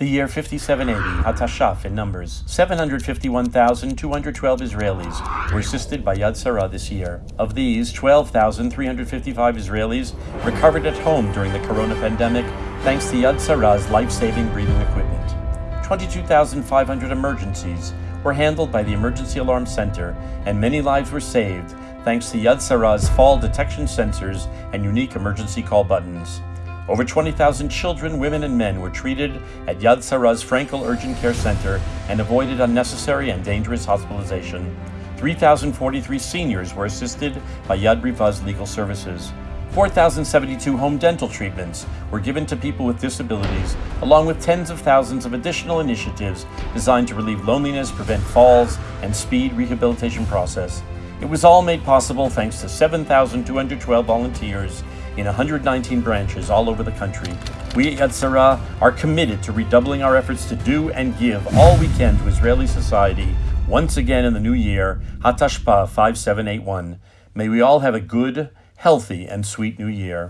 The year 5780, Hatashaf in numbers. 751,212 Israelis were assisted by Yad Sarah this year. Of these, 12,355 Israelis recovered at home during the corona pandemic thanks to Yad Sarah's life-saving breathing equipment. 22,500 emergencies were handled by the Emergency Alarm Center, and many lives were saved thanks to Yad Sarah's fall detection sensors and unique emergency call buttons. Over 20,000 children, women, and men were treated at Yad Sarah's Frankel Urgent Care Center and avoided unnecessary and dangerous hospitalization. 3,043 seniors were assisted by Yad Riva's legal services. 4,072 home dental treatments were given to people with disabilities, along with tens of thousands of additional initiatives designed to relieve loneliness, prevent falls, and speed rehabilitation process. It was all made possible thanks to 7,212 volunteers in 119 branches all over the country. We at Yad Sarah are committed to redoubling our efforts to do and give all we can to Israeli society once again in the new year, Hatashpa 5781. May we all have a good, healthy, and sweet new year.